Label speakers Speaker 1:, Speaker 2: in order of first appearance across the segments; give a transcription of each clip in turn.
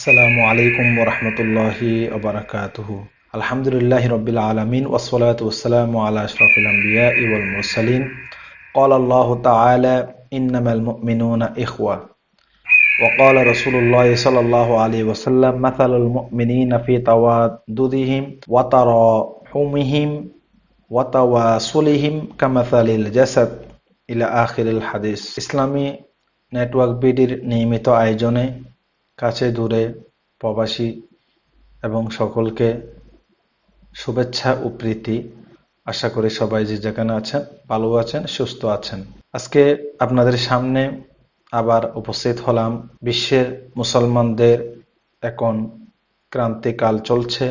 Speaker 1: আসসালামু আলাইকুম ওরহমতুল্লাহি ওবরাকাতুহু আলহামদুলিল্লাহ রবিল আলমিন ওসলাত ওসালাম আলা আশরফুল আম্বিয়া ইউল মুরসালিন قال الله تعالى إنما المؤمنون إخوة وقال رسول الله صلى الله عليه وسلم مثل المؤمنين في تواددهم وتراحمهم وتواصلهم كمثل الجسد إلى آخر الحديث ইসলামী নেটওয়ার্ক বিডির নিয়মিত আয়োজনে কাছে, দূরে, প্রবাসী এবং সকলকে শুভেচ্ছা ও প্রীতি। আশা করি সবাই যে যেখানে আছেন, ভালো আছেন, সুস্থ আছেন। আজকে আপনাদের সামনে আবার উপস্থিত হলাম। বিশ্বের মুসলমানদের এখন ক্রান্তিকাল চলছে,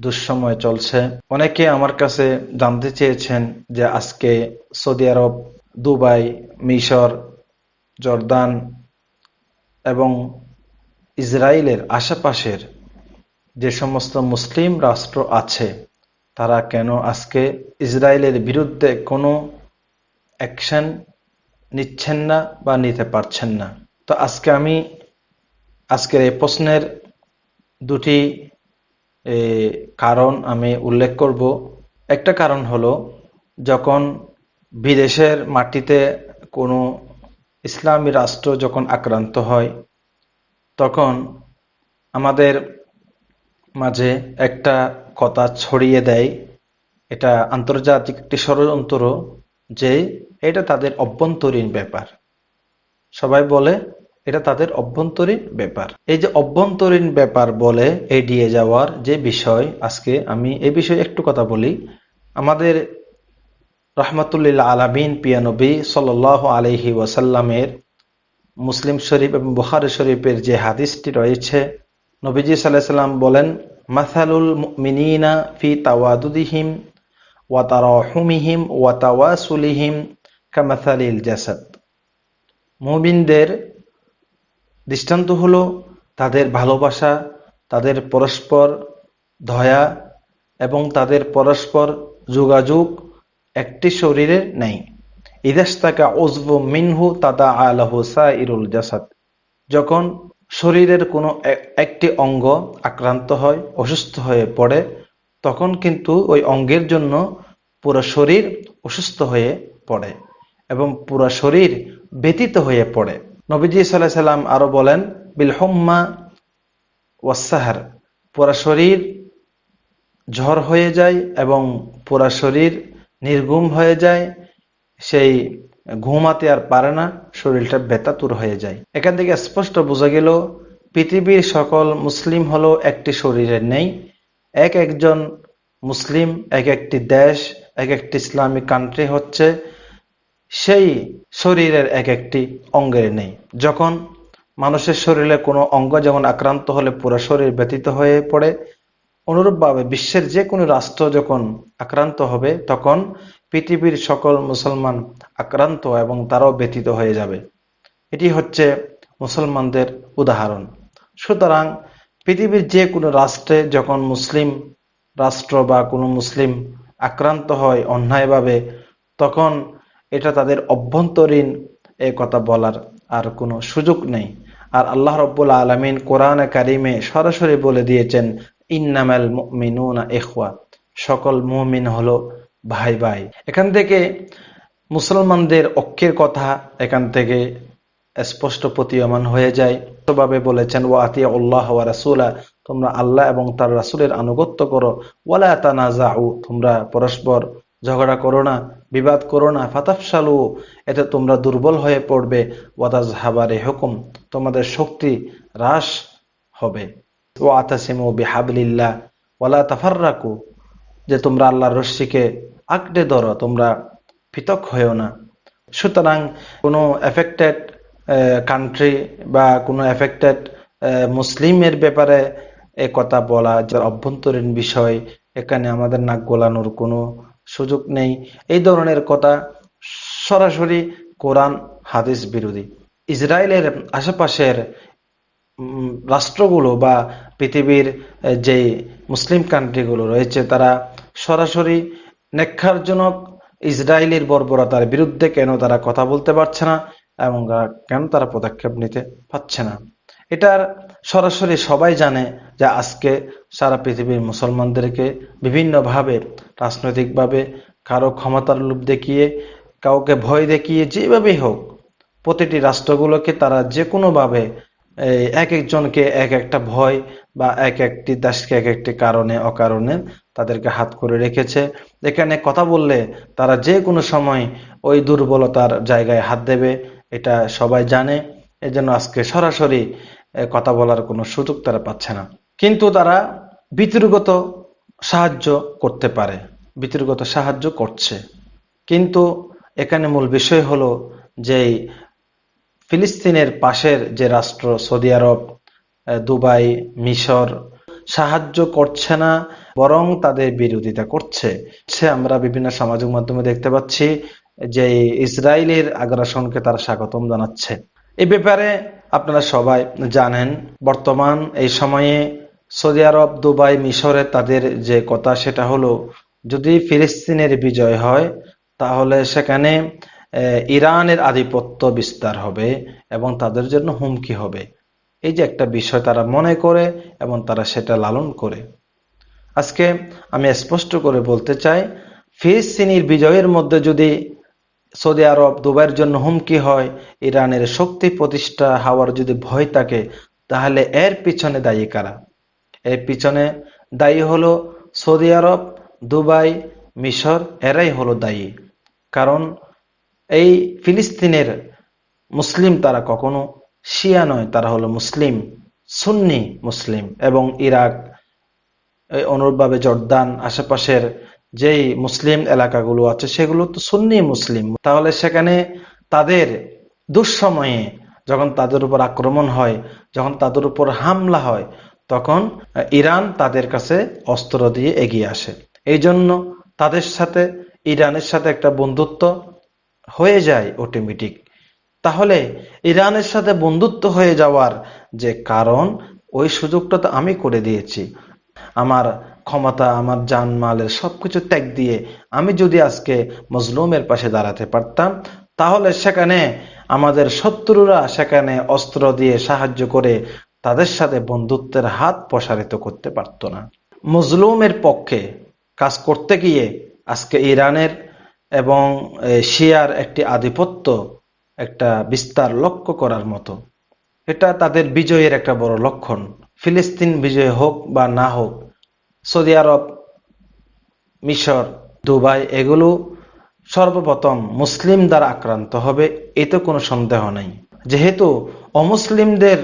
Speaker 1: দুঃসময় চলছে। অনেকে আমার কাছে জানতে চেয়েছেন যে আজকে সৌদি আরব, দুবাই, মিশর, জর্দান এবং ইসরায়েলের আশেপাশের যে সমস্ত মুসলিম রাষ্ট্র আছে, তারা কেন আজকে ইসরায়েলের বিরুদ্ধে কোনো অ্যাকশন নিচ্ছেন না বা নিতে পারছেন না? তো আজকে আমি আজকের এই প্রশ্নের দুটি কারণ আমি উল্লেখ করব। একটা কারণ হলো, যখন বিদেশের মাটিতে কোনো ইসলামী রাষ্ট্র যখন আক্রান্ত হয় তখন আমাদের মাঝে একটা কথা ছড়িয়ে দেয়। এটা আন্তর্জাতিক একটি ষড়যন্ত্র যে এটা তাদের অভ্যন্তরীণ ব্যাপার। সবাই বলে, এটা তাদের অভ্যন্তরীণ ব্যাপার। এই যে অভ্যন্তরীণ ব্যাপার বলে এড়িয়ে যাওয়ার যে বিষয়, আজকে আমি এ বিষয়ে একটু কথা বলি। আমাদের রহমতুল্লিল্লা আলামিন পিয়ানবী সাল আলহি ওয়াসাল্লামের মুসলিম শরীফ এবং বুখারি শরীফের যে হাদিসটি রয়েছে, নবীজি সাল্লাহ সাল্লাম বলেন, মাসালুল মিনিনা ফি তাওয়াদুদিহিম ওয়াতারহুমিহিম ওয়াতাওয়াসুলিহিম কামাসালিল জাসাদ। মুমিনদের দৃষ্টান্ত হলো তাদের ভালোবাসা, তাদের পরস্পর দয়া এবং তাদের পরস্পর যোগাযোগ একটি শরীরের নেই। ইদাস্তাকা ওজব মিনহু তাদা আলহু ইরুল জাসাদ। যখন শরীরের কোনো একটি অঙ্গ আক্রান্ত হয়, অসুস্থ হয়ে পড়ে, তখন কিন্তু ওই অঙ্গের জন্য পুরো শরীর অসুস্থ হয়ে পড়ে এবং পুরো শরীর ব্যতীত হয়ে পড়ে। নবীজি সাল্লাহ সাল্লাম আরও বলেন বিলহম্মা ওয়াসাহার পুরা শরীর ঝড় হয়ে যায় এবং পুরা শরীর নির্গুম হয়ে যায় সেই ঘুমাতে আর পারে না, শরীরটা বেতাতুর হয়ে যায়। এখান থেকে স্পষ্ট বোঝা গেল, পৃথিবীর সকল মুসলিম হলো একটি শরীরের নেই। এক একজন মুসলিম, এক একটি দেশ, এক একটি ইসলামিক কান্ট্রি হচ্ছে, সেই শরীরের এক একটি অঙ্গের নেই। যখন মানুষের শরীরে কোনো অঙ্গ যেমন আক্রান্ত হলে পুরো শরীর ব্যতীত হয়ে পড়ে, অনুরূপভাবে বিশ্বের যে কোনো রাষ্ট্র যখন আক্রান্ত হবে, তখন পৃথিবীর সকল মুসলমান আক্রান্ত এবং তারাও ব্যতীত হয়ে যাবে। এটি হচ্ছে মুসলমানদের উদাহরণ। সুতরাং পৃথিবীর যে কোনো রাষ্ট্রে যখন মুসলিম রাষ্ট্র বা কোনো মুসলিম আক্রান্ত হয় অন্যায়ভাবে, তখন এটা তাদের অভ্যন্তরীণ এ কথা বলার আর কোনো সুযোগ নেই। আর আল্লাহ রব্বুল আলমিন কোরআন কারিমে সরাসরি বলে দিয়েছেন, ইন্নামাল মিনুনা এখওয়া সকল মুমিন হলো ভাই ভাই। এখান থেকে মুসলমানদের অক্ষের কথা এখান থেকে স্পষ্ট প্রতীয়মান হয়ে যায়। ভাবে বলেছেন ও আতিয়া উল্লাহ রাসুলা তোমরা আল্লাহ এবং তার রাসুলের আনুগত্য করো। ওয়ালা তোমরা পরস্পর ঝগড়া করো না, বিবাদ করো না ফাতাফসালু এতে তোমরা দুর্বল হয়ে পড়বে ওয়াদাজ হাবারে হুকুম তোমাদের শক্তি হ্রাস হবে ও আতাসিমু বিহাবলিল্লাহ ওয়ালা তাফার্রাকু যে তোমরা আল্লাহর রশ্মিকে আঁকড়ে ধরো, তোমরা পৃথক হয়েও না। সুতরাং কোনো এফেক্টেড কান্ট্রি বা কোনো এফেক্টেড মুসলিমের ব্যাপারে এ কথা বলা যার অভ্যন্তরীণ বিষয়, এখানে আমাদের নাক গোলানোর কোনো সুযোগ নেই। এই ধরনের কথা সরাসরি কোরআন, হাদিস বিরোধী। ইসরায়েলের আশেপাশের রাষ্ট্রগুলো বা পৃথিবীর যে মুসলিম কান্ট্রিগুলো রয়েছে, তারা সরাসরি নেক্ষারজনক ইসরায়েলের বর্বরতার বিরুদ্ধে কেন তারা কথা বলতে পারছে না এবং কেন তারা পদক্ষেপ নিতে পারছে না? এটার সরাসরি সবাই জানে যে আজকে সারা পৃথিবীর মুসলমানদেরকে বিভিন্নভাবে, রাজনৈতিকভাবে, কারও ক্ষমতার লোভ দেখিয়ে, কাউকে ভয় দেখিয়ে যেভাবেই হোক, প্রতিটি রাষ্ট্রগুলোকে তারা যে কোনোভাবে এক একজনকে এক একটা ভয় বা এক একটি দেশকে এক একটি কারণে, অকারণে তাদেরকে হাত করে রেখেছে। এখানে কথা বললে তারা যে কোনো সময় ওই দুর্বলতার জায়গায় হাত দেবে, এটা সবাই জানে। এজন্য আজকে সরাসরি কথা বলার কোনো সুযোগ তারা পাচ্ছে না। কিন্তু তারা বিতর্গত সাহায্য করতে পারে বিতর্গত সাহায্য করছে। কিন্তু এখানে মূল বিষয় হলো যে ফিলিস্তিনের পাশের যে রাষ্ট্র, সৌদি আরব দুবাই, মিশর, সাহায্য করছে না, বরং তাদের বিরোধিতা করছে। সে আমরা বিভিন্ন সামাজিক মাধ্যমে দেখতে পাচ্ছি যে ইসরায়েলের আগ্রাসনকে তারা স্বাগতম জানাচ্ছে। এ ব্যাপারে আপনারা সবাই জানেন, বর্তমান এই সময়ে সৌদি আরব, দুবাই, মিশরে তাদের যে কথা, সেটা হলো, যদি ফিলিস্তিনের বিজয় হয়, তাহলে সেখানে ইরানের আধিপত্য বিস্তার হবে এবং তাদের জন্য হুমকি হবে। এই যে একটা বিষয় তারা মনে করে এবং তারা সেটা লালন করে। আজকে আমি স্পষ্ট করে বলতে চাই, ফিলিস্তিনির বিজয়ের মধ্যে যদি সৌদি আরব দুবাইয়ের জন্য হুমকি হয়, ইরানের শক্তি প্রতিষ্ঠা হওয়ার যদি ভয় থাকে, তাহলে এর পিছনে দায়ী কারা? এর পিছনে দায়ী হলো সৌদি আরব, দুবাই, মিশর, এরাই হলো দায়ী। কারণ এই ফিলিস্তিনের মুসলিম তারা কখনো, শিয়া নয়, তারা হলো মুসলিম, সুন্নি মুসলিম এবং ইরাক অনুরূপভাবে জর্দান আশেপাশের যেই মুসলিম এলাকাগুলো আছে সেগুলো তো সুন্নি মুসলিম। তাহলে সেখানে তাদের দুঃসময়ে যখন তাদের উপর আক্রমণ হয়, যখন তাদের উপর হামলা হয়, তখন ইরান তাদের কাছে অস্ত্র দিয়ে এগিয়ে আসে। এই জন্য তাদের সাথে, ইরানের সাথে একটা বন্ধুত্ব হয়ে যায় অটোমেটিক তাহলে ইরানের সাথে বন্ধুত্ব হয়ে যাওয়ার যে কারণ, ওই সুযোগটা তো আমি করে দিয়েছি। আমার ক্ষমতা, আমার জানমালের সবকিছু ত্যাগ দিয়ে আমি যদি আজকে মজলুমের পাশে দাঁড়াতে পারতাম, তাহলে সেখানে আমাদের শত্রুরা সেখানে অস্ত্র দিয়ে সাহায্য করে তাদের সাথে বন্ধুত্বের হাত প্রসারিত করতে পারতো না। মজলুমের পক্ষে কাজ করতে গিয়ে আজকে ইরানের এবং শিয়ার একটি আধিপত্য একটা বিস্তার লক্ষ্য করার মতো। এটা তাদের বিজয়ের একটা বড় লক্ষণ। ফিলিস্তিন বিজয় হোক বা না হোক, সৌদি আরব, মিশর, দুবাই, এগুলো সর্বপ্রথম মুসলিম দ্বারা আক্রান্ত হবে, এতে কোনো সন্দেহ নেই। যেহেতু অমুসলিমদের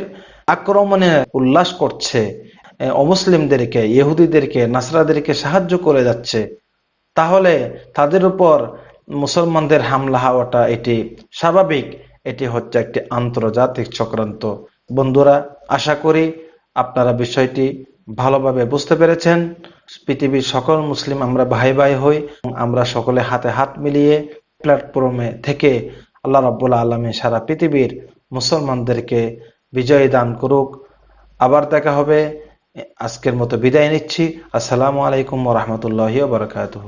Speaker 1: আক্রমণে উল্লাস করছে অমুসলিমদেরকে, ইহুদিদেরকে, নাসরাদেরকে সাহায্য করে যাচ্ছে তাহলে তাদের উপর মুসলমানদের হামলা হওয়াটা এটি স্বাভাবিক। এটি হচ্ছে একটি আন্তর্জাতিক চক্রান্ত। বন্ধুরা, আশা করি আপনারা বিষয়টি ভালোভাবে বুঝতে পেরেছেন। পৃথিবীর সকল মুসলিম আমরা ভাই ভাই হই আমরা সকলে হাতে হাত মিলিয়ে প্ল্যাটফর্মে থেকে আল্লাহ রাব্বুল আলমী সারা পৃথিবীর মুসলমানদেরকে বিজয় দান করুক। আবার দেখা হবে। আজকের মতো বিদায় নিচ্ছি। আসসালামু আলাইকুম রহমতুল্লাহ বারকাতুহু।